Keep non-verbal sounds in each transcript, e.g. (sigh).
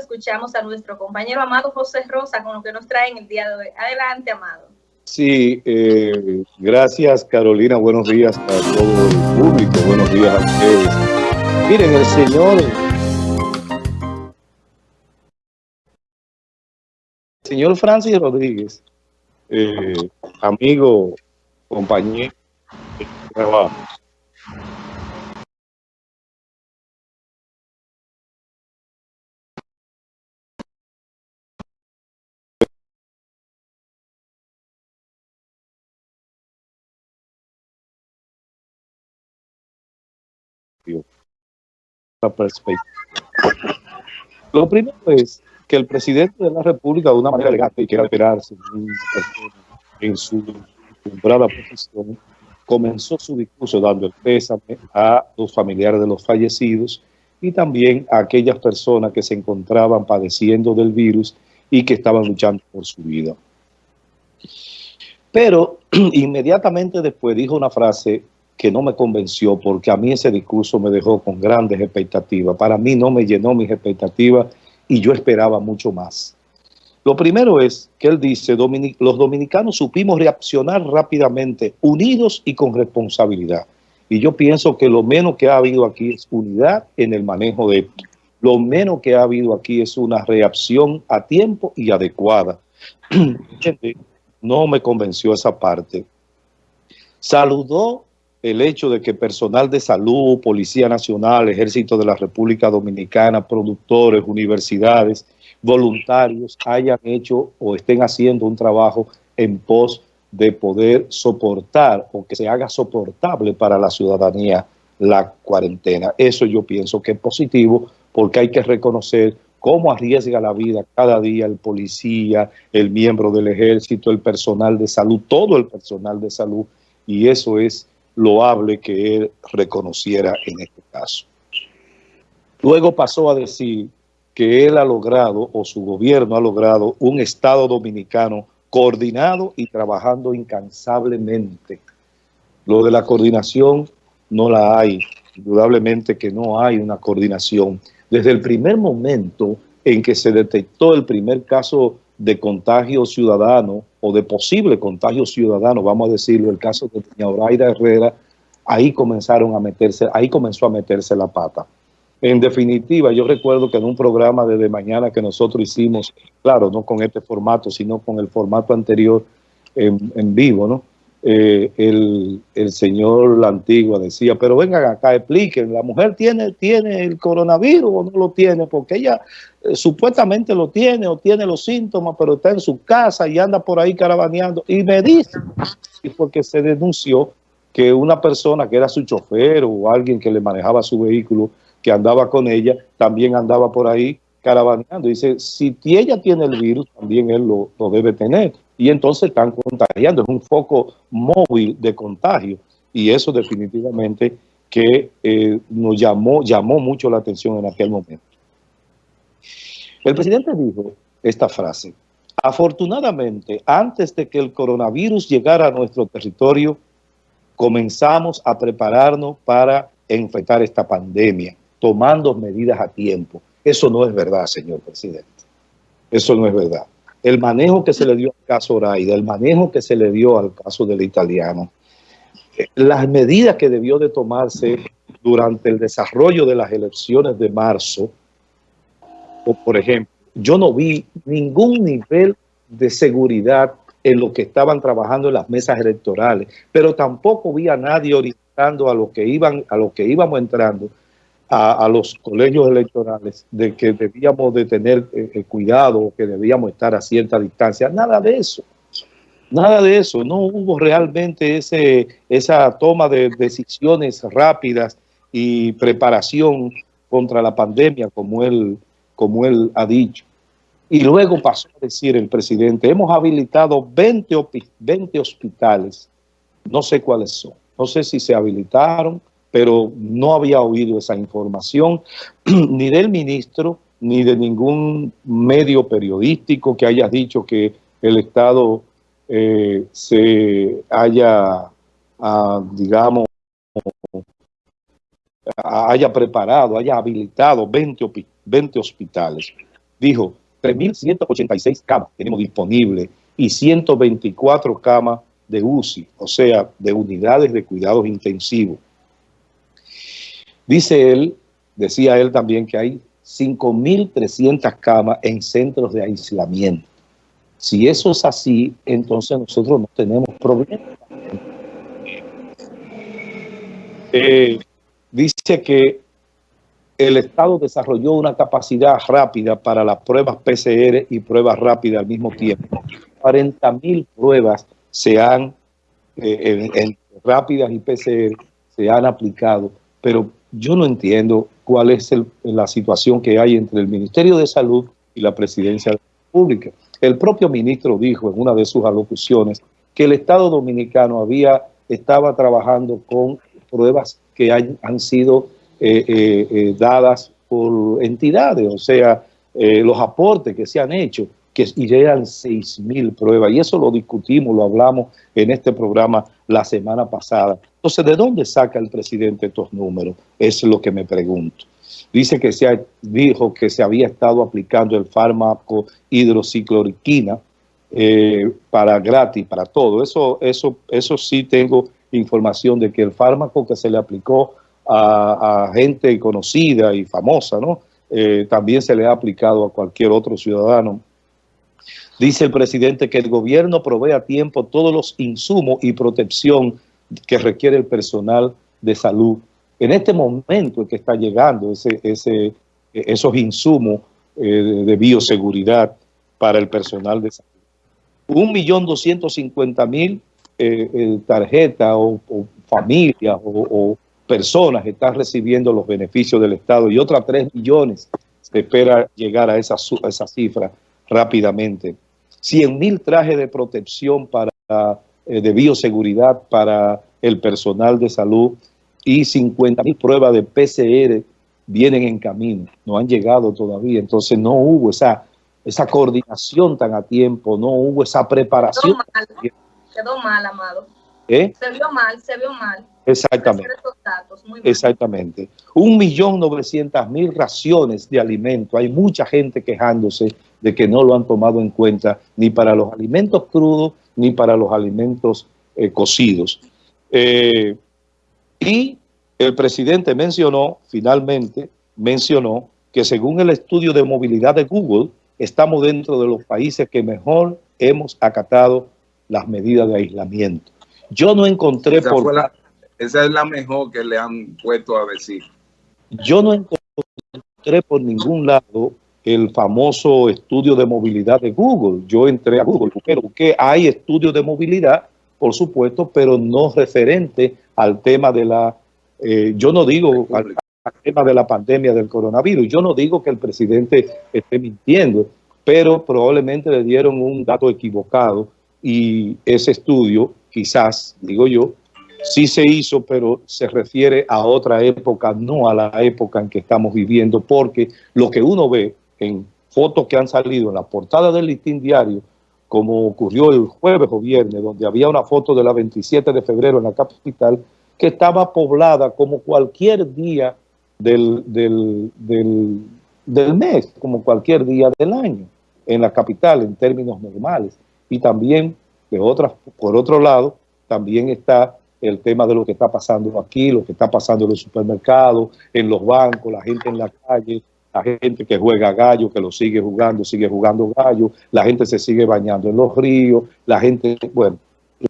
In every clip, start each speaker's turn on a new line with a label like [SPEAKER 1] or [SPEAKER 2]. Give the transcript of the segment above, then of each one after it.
[SPEAKER 1] escuchamos a nuestro compañero Amado José Rosa con lo que nos trae en el día de hoy. Adelante, Amado.
[SPEAKER 2] Sí, eh, gracias Carolina, buenos días a todo el público, buenos días a ustedes. Miren, el señor, señor Francis Rodríguez, eh, amigo, compañero trabajo, Lo primero es que el presidente de la República, de una manera elegante y quiera esperarse en su acostumbrada posición, comenzó su discurso dando el pésame a los familiares de los fallecidos y también a aquellas personas que se encontraban padeciendo del virus y que estaban luchando por su vida. Pero (clears throat) inmediatamente después dijo una frase que no me convenció porque a mí ese discurso me dejó con grandes expectativas. Para mí no me llenó mis expectativas y yo esperaba mucho más. Lo primero es que él dice, los dominicanos supimos reaccionar rápidamente, unidos y con responsabilidad. Y yo pienso que lo menos que ha habido aquí es unidad en el manejo de esto. Lo menos que ha habido aquí es una reacción a tiempo y adecuada. (clears throat) no me convenció esa parte. Saludó el hecho de que personal de salud, Policía Nacional, Ejército de la República Dominicana, productores, universidades, voluntarios hayan hecho o estén haciendo un trabajo en pos de poder soportar o que se haga soportable para la ciudadanía la cuarentena. Eso yo pienso que es positivo porque hay que reconocer cómo arriesga la vida cada día el policía, el miembro del ejército, el personal de salud, todo el personal de salud, y eso es loable que él reconociera en este caso. Luego pasó a decir que él ha logrado, o su gobierno ha logrado, un Estado dominicano coordinado y trabajando incansablemente. Lo de la coordinación no la hay, indudablemente que no hay una coordinación. Desde el primer momento en que se detectó el primer caso de contagio ciudadano o de posible contagio ciudadano, vamos a decirlo, el caso de doña Oraida Herrera, ahí comenzaron a meterse, ahí comenzó a meterse la pata. En definitiva, yo recuerdo que en un programa de, mañana que nosotros hicimos, claro, no con este formato, sino con el formato anterior en, en vivo, ¿no? Eh, el, el, señor La Antigua decía, pero vengan acá, expliquen, la mujer tiene, tiene el coronavirus o no lo tiene, porque ella eh, supuestamente lo tiene o tiene los síntomas, pero está en su casa y anda por ahí carabaneando. Y me dice, porque se denunció que una persona que era su chofer o alguien que le manejaba su vehículo, que andaba con ella, también andaba por ahí carabaneando. Dice, si ella tiene el virus, también él lo debe tener y entonces están contagiando. Es un foco móvil de contagio y eso definitivamente que eh, nos llamó, llamó mucho la atención en aquel momento. El presidente dijo esta frase, afortunadamente, antes de que el coronavirus llegara a nuestro territorio, comenzamos a prepararnos para enfrentar esta pandemia, tomando medidas a tiempo. Eso no es verdad, señor presidente. Eso no es verdad el manejo que se le dio al caso Oraida, el manejo que se le dio al caso del italiano, eh, las medidas que debió de tomarse durante el desarrollo de las elecciones de marzo, por ejemplo, yo no vi ningún nivel de seguridad en lo que estaban trabajando en las mesas electorales, pero tampoco vi a nadie orientando a lo que iban, a lo que íbamos entrando a, los colegios electorales de que debíamos de tener eh, eh, cuidado, que debíamos estar a cierta distancia. Nada de eso. Nada de eso. No hubo realmente ese, esa toma de decisiones rápidas y preparación contra la pandemia, como él, como él ha dicho. Y luego pasó a decir el presidente, hemos habilitado 20, 20 hospitales, no sé cuáles son, no sé si se habilitaron, pero no había oído esa información (clears throat) ni del ministro ni de ningún medio periodístico que haya dicho que el Estado eh, se haya, ah, digamos, haya preparado, haya habilitado 20, 20 hospitales. dijo 3.186 camas tenemos disponibles y 124 camas de UCI, o sea, de unidades de cuidados intensivos. Dice él, decía él también que hay 5.300 camas en centros de aislamiento. Si eso es así, entonces nosotros no tenemos problema. Eh, dice que el Estado desarrolló una capacidad rápida para las pruebas PCR y pruebas rápidas al mismo tiempo. 40 mil pruebas se han, eh, rápidas y PCR, se han aplicado, pero yo no entiendo cuál es la situación que hay entre el Ministerio de Salud y la Presidencia de la. El propio ministro dijo en una de sus alocuciones que el Estado Dominicano había, estaba trabajando con pruebas que han sido eh, eh, eh, dadas por entidades, o sea, los aportes que se han hecho, que eran 6 mil pruebas, y eso lo discutimos, lo hablamos en este programa la semana pasada. Entonces, ¿de dónde saca el presidente estos números? Es lo que me pregunto. Dice que se dijo que se había estado aplicando el fármaco hidrocicloriquina para gratis, para todo. Eso, eso, eso sí tengo información de que el fármaco que se le aplicó a, gente conocida y famosa, ¿no? Eh, también se le ha aplicado a cualquier otro ciudadano. Dice el presidente que el gobierno provee a tiempo todos los insumos y protección que requiere el personal de salud. En este momento en que está llegando ese, esos insumos eh, de bioseguridad para el personal de salud. Un millón doscientos cincuenta mil eh, tarjetas o, familias o personas están recibiendo los beneficios del Estado y otras 3 millones se espera llegar a esa, esa cifra rápidamente. 100 mil trajes de protección para, eh, de bioseguridad para el personal de salud y 50 mil pruebas de PCR vienen en camino, no han llegado todavía, entonces no hubo esa, esa coordinación tan a tiempo, no hubo esa preparación.
[SPEAKER 1] Quedó mal, quedó mal amado.
[SPEAKER 2] ¿Eh?
[SPEAKER 1] Se vio mal, se vio mal.
[SPEAKER 2] Exactamente. Exactamente. Un millón novecientas mil raciones de alimento. Hay mucha gente quejándose de que no lo han tomado en cuenta ni para los alimentos crudos ni para los alimentos eh, cocidos. Eh, y el presidente mencionó, finalmente, mencionó que según el estudio de movilidad de Google, estamos dentro de los países que mejor hemos acatado las medidas de aislamiento. Yo no encontré por...
[SPEAKER 3] Esa es la mejor que le han puesto a decir.
[SPEAKER 2] Yo no encontré por ningún lado el famoso estudio de movilidad de Google. Yo entré a Google, pero que hay estudios de movilidad, por supuesto, pero no referente al tema de la, eh, yo no digo al, tema de la pandemia del coronavirus, yo no digo que el presidente esté mintiendo, pero probablemente le dieron un dato equivocado y ese estudio, quizás, digo yo, sí se hizo, pero se refiere a otra época, no a la época en que estamos viviendo, porque lo que uno ve en fotos que han salido en la portada del listín diario, como ocurrió el jueves o viernes, donde había una foto de la 27 de febrero en la capital, que estaba poblada como cualquier día del, del, del mes, como cualquier día del año en la capital en términos normales. Y también, de otras, por otro lado, también está el tema de lo que está pasando aquí, lo que está pasando en los supermercados, en los bancos, la gente en la calle, la gente que juega gallo, que lo sigue jugando, sigue jugando gallo, la gente se sigue bañando en los ríos, la gente, bueno,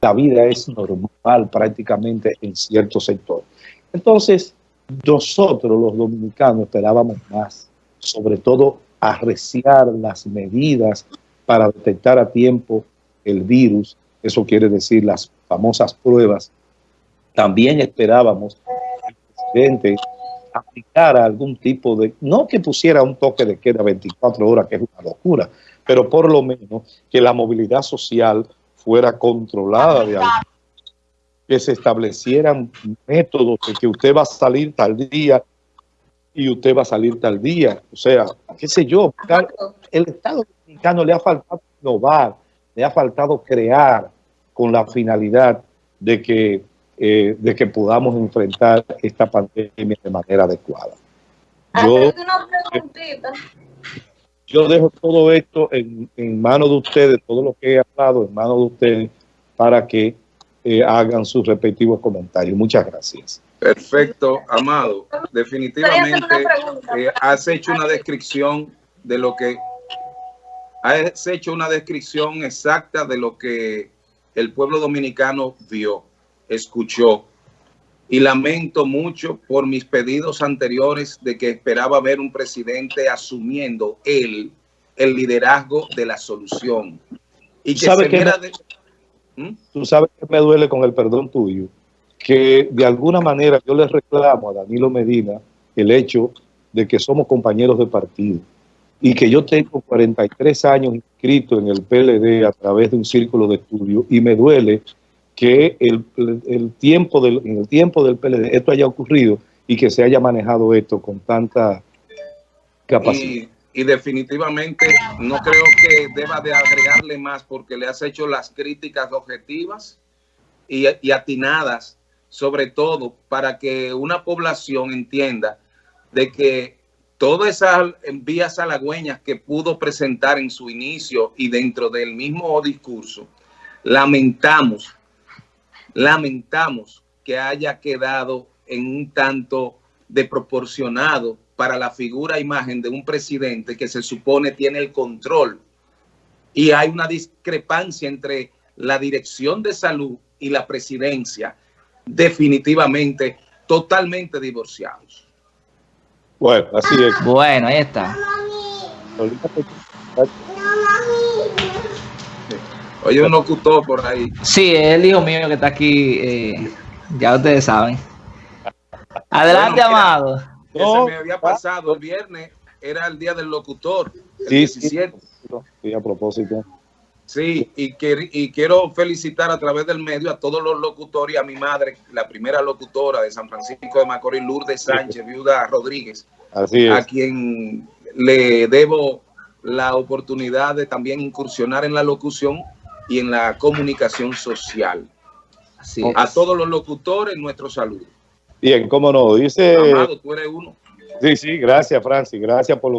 [SPEAKER 2] la vida es normal prácticamente en ciertos sectores. Entonces, nosotros los dominicanos esperábamos más, sobre todo arreciar las medidas para detectar a tiempo el virus, eso quiere decir las famosas pruebas también esperábamos que el presidente aplicara algún tipo de, no que pusiera un toque de queda 24 horas, que es una locura, pero por lo menos que la movilidad social fuera controlada de algo, que se establecieran métodos de que usted va a salir tal día y usted va a salir tal día. O sea, qué sé yo, el Estado dominicano le ha faltado innovar, le ha faltado crear con la finalidad de que eh, de que podamos enfrentar esta pandemia de manera adecuada.
[SPEAKER 1] Yo, una
[SPEAKER 2] Yo dejo todo esto en, en manos de ustedes, todo lo que he hablado en manos de ustedes, para que eh, hagan sus respectivos comentarios. Muchas gracias.
[SPEAKER 3] Perfecto, Amado. Definitivamente eh, has hecho una descripción de lo que has hecho una descripción exacta de lo que el pueblo dominicano vio, escuchó. Y lamento mucho por mis pedidos anteriores de que esperaba ver un presidente asumiendo él el liderazgo de la solución. Y que se
[SPEAKER 2] viera de... ¿Mm? Tú sabes que me duele con el perdón tuyo, que de alguna manera yo le reclamo a Danilo Medina el hecho de que somos compañeros de partido y que yo tengo 43 años inscrito en el PLD a través de un círculo de estudio y me duele que el, el tiempo del, en el tiempo del PLD esto haya ocurrido y que se haya manejado esto con tanta capacidad.
[SPEAKER 3] Y, definitivamente no creo que deba de agregarle más porque le has hecho las críticas objetivas y, y atinadas, sobre todo para que una población entienda de que todas esas vías halagüeñas que pudo presentar en su inicio y dentro del mismo discurso, lamentamos, lamentamos que haya quedado en un tanto desproporcionado para la figura e imagen de un presidente que se supone tiene el control. Y hay una discrepancia entre la dirección de salud y la presidencia, definitivamente totalmente divorciados.
[SPEAKER 2] Bueno, así es.
[SPEAKER 4] Bueno, ahí está.
[SPEAKER 3] Oye, un locutor por ahí.
[SPEAKER 4] Sí, es el hijo mío que está aquí. Eh, ya ustedes saben. Adelante, bueno, mira, Amado.
[SPEAKER 3] No, se me había pasado el viernes, era el día del locutor, el
[SPEAKER 2] sí,
[SPEAKER 3] 17.
[SPEAKER 2] Sí, a propósito.
[SPEAKER 3] Sí, y, que, y quiero felicitar a través del medio a todos los locutores y a mi madre, la primera locutora de San Francisco de Macorís, Lourdes Sánchez, viuda Rodríguez,
[SPEAKER 2] Así es.
[SPEAKER 3] a quien le debo la oportunidad de también incursionar en la locución y en la comunicación social. Así a todos los locutores, nuestro saludo.
[SPEAKER 2] Bien, cómo no, dice...
[SPEAKER 3] Amado, tú eres uno.
[SPEAKER 2] Sí, sí, gracias, Francis, gracias por lo